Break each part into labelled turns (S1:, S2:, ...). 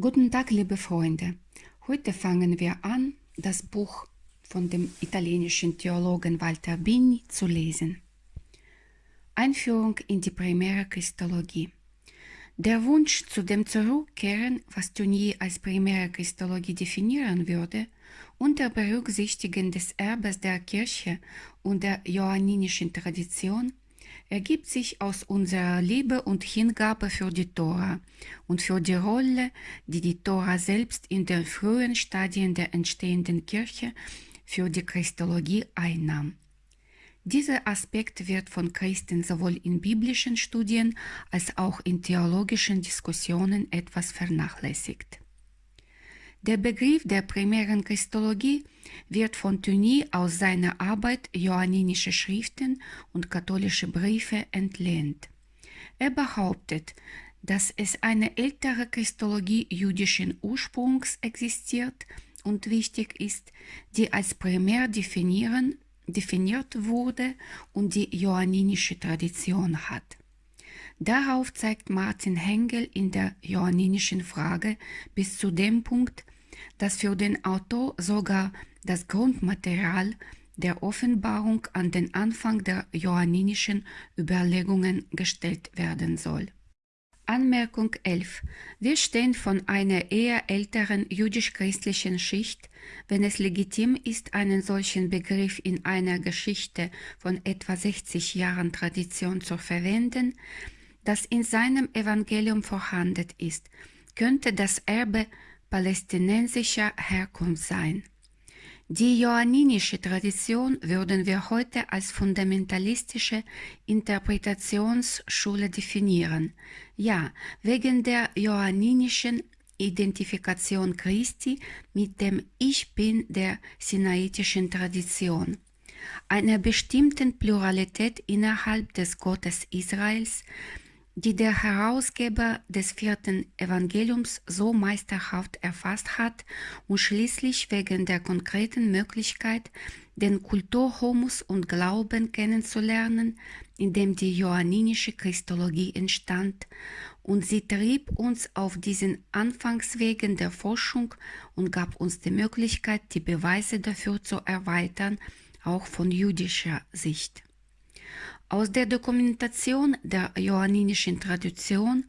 S1: Guten Tag, liebe Freunde. Heute fangen wir an, das Buch von dem italienischen Theologen Walter Bini zu lesen. Einführung in die primäre Christologie. Der Wunsch zu dem Zurückkehren, was Tournier als primäre Christologie definieren würde, unter Berücksichtigen des Erbes der Kirche und der johanninischen Tradition, ergibt sich aus unserer Liebe und Hingabe für die Tora und für die Rolle, die die Tora selbst in den frühen Stadien der entstehenden Kirche für die Christologie einnahm. Dieser Aspekt wird von Christen sowohl in biblischen Studien als auch in theologischen Diskussionen etwas vernachlässigt. Der Begriff der primären Christologie wird von Thuny aus seiner Arbeit Johanninische Schriften und katholische Briefe entlehnt. Er behauptet, dass es eine ältere Christologie jüdischen Ursprungs existiert und wichtig ist, die als primär definiert wurde und die johanninische Tradition hat. Darauf zeigt Martin Hengel in der johannинischen Frage bis zu dem Punkt, dass für den Autor sogar das Grundmaterial der Offenbarung an den Anfang der johanninischen Überlegungen gestellt werden soll. Anmerkung 11. Wir stehen von einer eher älteren jüdisch-christlichen Schicht, wenn es legitim ist, einen solchen Begriff in einer Geschichte von etwa 60 Jahren Tradition zu verwenden, das in seinem Evangelium vorhanden ist, könnte das Erbe palästinensischer Herkunft sein. Die johanninische Tradition würden wir heute als fundamentalistische Interpretationsschule definieren. Ja, wegen der johanninischen Identifikation Christi mit dem Ich Bin der sinaitischen Tradition, einer bestimmten Pluralität innerhalb des Gottes Israels, die der Herausgeber des vierten Evangeliums so meisterhaft erfasst hat und schließlich wegen der konkreten Möglichkeit, den Kulturhumus und Glauben kennenzulernen, in dem die johanninische Christologie entstand, und sie trieb uns auf diesen Anfangswegen der Forschung und gab uns die Möglichkeit, die Beweise dafür zu erweitern, auch von jüdischer Sicht. Aus der Dokumentation der johanninischen Tradition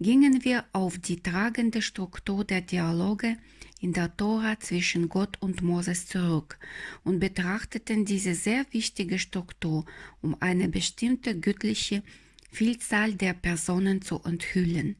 S1: gingen wir auf die tragende Struktur der Dialoge in der Tora zwischen Gott und Moses zurück und betrachteten diese sehr wichtige Struktur, um eine bestimmte göttliche Vielzahl der Personen zu enthüllen,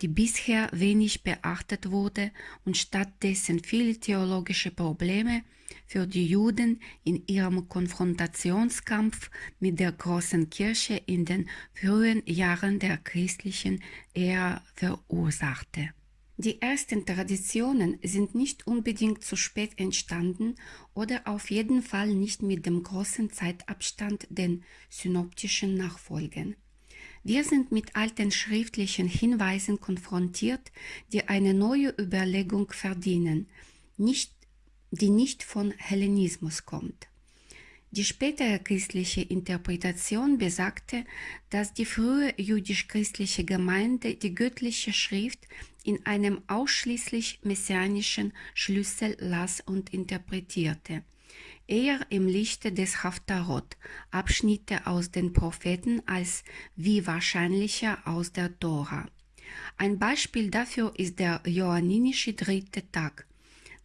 S1: die bisher wenig beachtet wurde und stattdessen viele theologische Probleme für die Juden in ihrem Konfrontationskampf mit der großen Kirche in den frühen Jahren der christlichen Ära verursachte. Die ersten Traditionen sind nicht unbedingt zu spät entstanden oder auf jeden Fall nicht mit dem großen Zeitabstand den synoptischen Nachfolgen. Wir sind mit alten schriftlichen Hinweisen konfrontiert, die eine neue Überlegung verdienen, nicht, die nicht von Hellenismus kommt. Die spätere christliche Interpretation besagte, dass die frühe jüdisch-christliche Gemeinde die göttliche Schrift in einem ausschließlich messianischen Schlüssel las und interpretierte eher im Lichte des Haftarot, Abschnitte aus den Propheten als wie wahrscheinlicher aus der Tora. Ein Beispiel dafür ist der johanninische dritte Tag,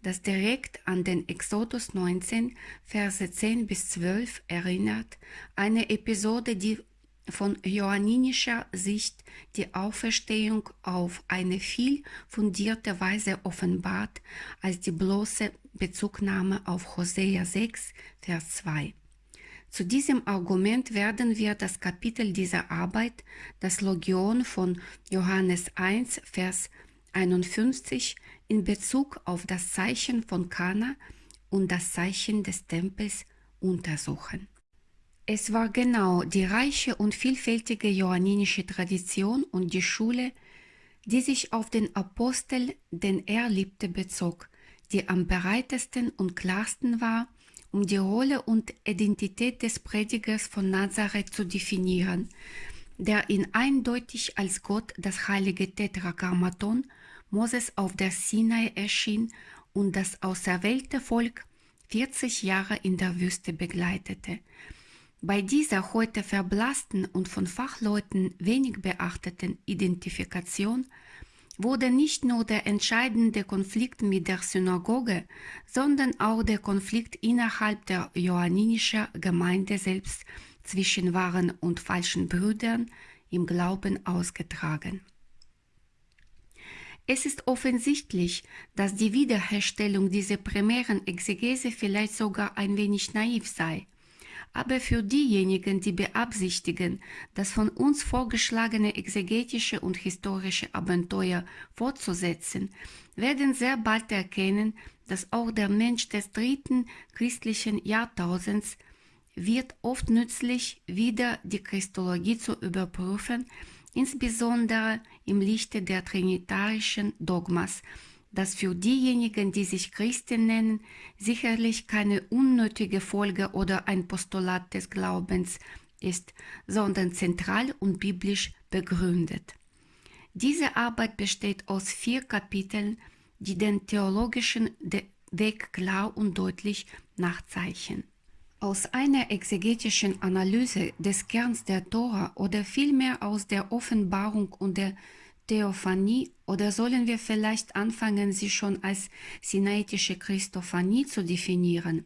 S1: das direkt an den Exodus 19, Verse 10 bis 12 erinnert, eine Episode, die von johanninischer Sicht die Auferstehung auf eine viel fundierte Weise offenbart als die bloße Bezugnahme auf Hosea 6, Vers 2. Zu diesem Argument werden wir das Kapitel dieser Arbeit, das Logion von Johannes 1, Vers 51, in Bezug auf das Zeichen von Kana und das Zeichen des Tempels untersuchen. Es war genau die reiche und vielfältige johanninische Tradition und die Schule, die sich auf den Apostel, den er liebte, bezog, die am bereitesten und klarsten war, um die Rolle und Identität des Predigers von Nazareth zu definieren, der ihn eindeutig als Gott das heilige Tetragrammaton Moses auf der Sinai erschien und das auserwählte Volk 40 Jahre in der Wüste begleitete. Bei dieser heute verblassten und von Fachleuten wenig beachteten Identifikation wurde nicht nur der entscheidende Konflikt mit der Synagoge, sondern auch der Konflikt innerhalb der johannинischen Gemeinde selbst zwischen wahren und falschen Brüdern im Glauben ausgetragen. Es ist offensichtlich, dass die Wiederherstellung dieser primären Exegese vielleicht sogar ein wenig naiv sei. Aber für diejenigen, die beabsichtigen, das von uns vorgeschlagene exegetische und historische Abenteuer fortzusetzen, werden sehr bald erkennen, dass auch der Mensch des dritten christlichen Jahrtausends wird oft nützlich, wieder die Christologie zu überprüfen, insbesondere im Lichte der trinitarischen Dogmas, das für diejenigen, die sich Christen nennen, sicherlich keine unnötige Folge oder ein Postulat des Glaubens ist, sondern zentral und biblisch begründet. Diese Arbeit besteht aus vier Kapiteln, die den theologischen Weg klar und deutlich nachzeichnen. Aus einer exegetischen Analyse des Kerns der Tora oder vielmehr aus der Offenbarung und der Theophanie oder sollen wir vielleicht anfangen, sie schon als sinaitische Christophanie zu definieren?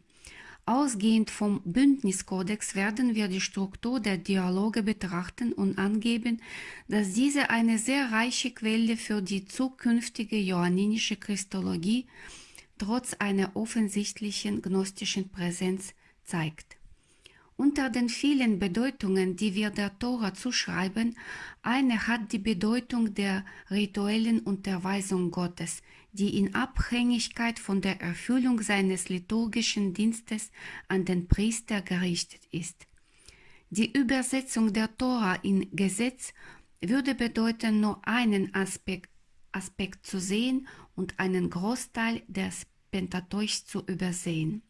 S1: Ausgehend vom Bündniskodex werden wir die Struktur der Dialoge betrachten und angeben, dass diese eine sehr reiche Quelle für die zukünftige johanninische Christologie trotz einer offensichtlichen gnostischen Präsenz zeigt. Unter den vielen Bedeutungen, die wir der Tora zuschreiben, eine hat die Bedeutung der rituellen Unterweisung Gottes, die in Abhängigkeit von der Erfüllung seines liturgischen Dienstes an den Priester gerichtet ist. Die Übersetzung der Tora in Gesetz würde bedeuten, nur einen Aspekt, Aspekt zu sehen und einen Großteil des Pentateuch zu übersehen.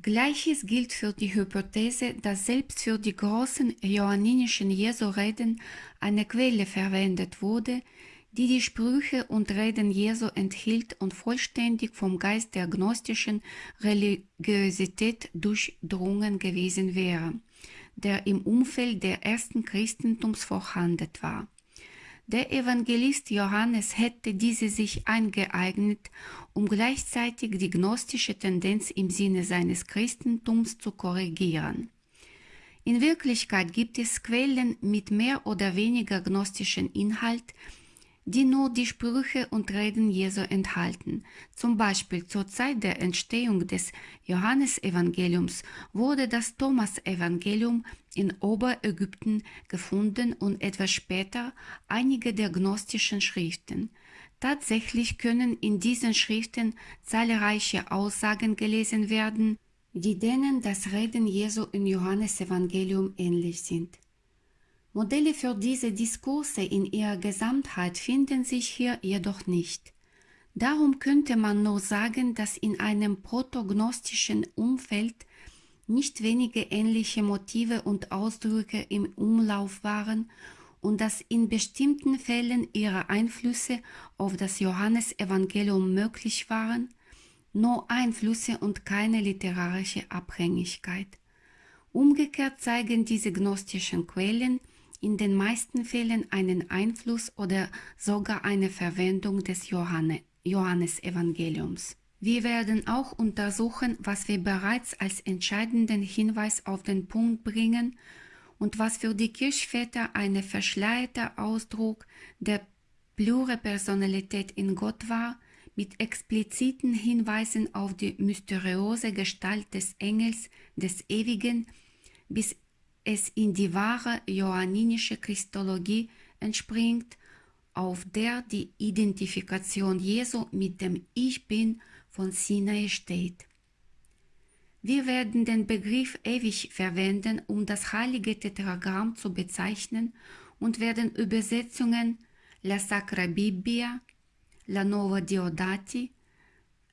S1: Gleiches gilt für die Hypothese, dass selbst für die großen johanninischen Jesu-Reden eine Quelle verwendet wurde, die die Sprüche und Reden Jesu enthielt und vollständig vom Geist der gnostischen Religiosität durchdrungen gewesen wäre, der im Umfeld der ersten Christentums vorhanden war. Der Evangelist Johannes hätte diese sich eingeeignet, um gleichzeitig die gnostische Tendenz im Sinne seines Christentums zu korrigieren. In Wirklichkeit gibt es Quellen mit mehr oder weniger gnostischem Inhalt, die nur die Sprüche und Reden Jesu enthalten. Zum Beispiel zur Zeit der Entstehung des Johannesevangeliums wurde das Thomas-Evangelium in Oberägypten gefunden und etwas später einige der gnostischen Schriften. Tatsächlich können in diesen Schriften zahlreiche Aussagen gelesen werden, die denen das Reden Jesu im Johannesevangelium ähnlich sind. Modelle für diese Diskurse in ihrer Gesamtheit finden sich hier jedoch nicht. Darum könnte man nur sagen, dass in einem protognostischen Umfeld nicht wenige ähnliche Motive und Ausdrücke im Umlauf waren und dass in bestimmten Fällen ihre Einflüsse auf das Johannesevangelium möglich waren, nur Einflüsse und keine literarische Abhängigkeit. Umgekehrt zeigen diese gnostischen Quellen, in den meisten Fällen einen Einfluss oder sogar eine Verwendung des Johanne, Johannesevangeliums. Wir werden auch untersuchen, was wir bereits als entscheidenden Hinweis auf den Punkt bringen und was für die Kirchväter eine verschleierte Ausdruck der Pluripersonalität in Gott war, mit expliziten Hinweisen auf die mysteriöse Gestalt des Engels des Ewigen bis es in die wahre johanninische Christologie entspringt, auf der die Identifikation Jesu mit dem Ich Bin von Sinai steht. Wir werden den Begriff ewig verwenden, um das heilige Tetragramm zu bezeichnen und werden Übersetzungen La Sacra Bibbia, La Nova Diodati,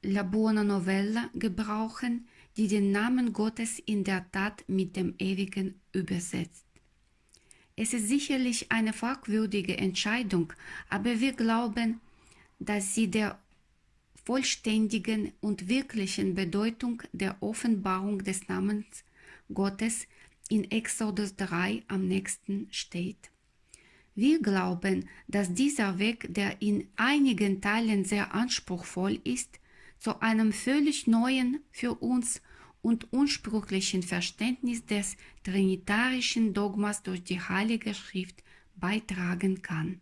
S1: La Buona Novella gebrauchen, die den Namen Gottes in der Tat mit dem Ewigen übersetzt. Es ist sicherlich eine fragwürdige Entscheidung, aber wir glauben, dass sie der vollständigen und wirklichen Bedeutung der Offenbarung des Namens Gottes in Exodus 3 am nächsten steht. Wir glauben, dass dieser Weg, der in einigen Teilen sehr anspruchsvoll ist, zu einem völlig neuen für uns und unsprüchlichen Verständnis des trinitarischen Dogmas durch die Heilige Schrift beitragen kann.